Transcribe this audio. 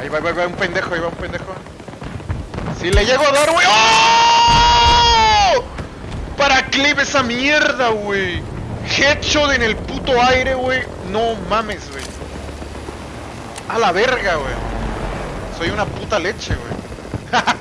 Ahí va, va, va un pendejo, ahí va un pendejo. Si le llego a dar, güey. ¡Oh! Para clip esa mierda, güey. Headshot en el puto aire, güey. No mames, güey. A la verga, güey. Soy una puta leche, güey.